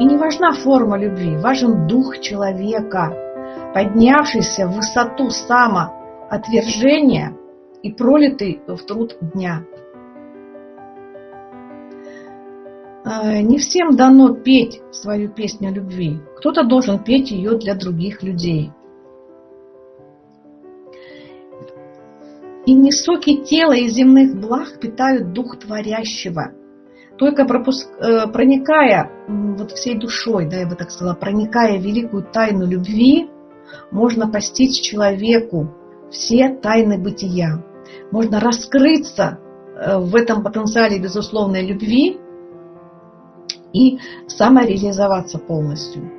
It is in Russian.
И не важна форма любви, важен дух человека, поднявшийся в высоту самоотвержения и пролитый в труд дня. Э, не всем дано петь свою песню любви. Кто-то должен петь ее для других людей. И не соки тела и земных благ питают дух творящего. Только пропуск, э, проникая вот всей душой, да, я бы так сказала, проникая великую тайну любви, можно постичь человеку все тайны бытия. Можно раскрыться э, в этом потенциале безусловной любви и самореализоваться полностью.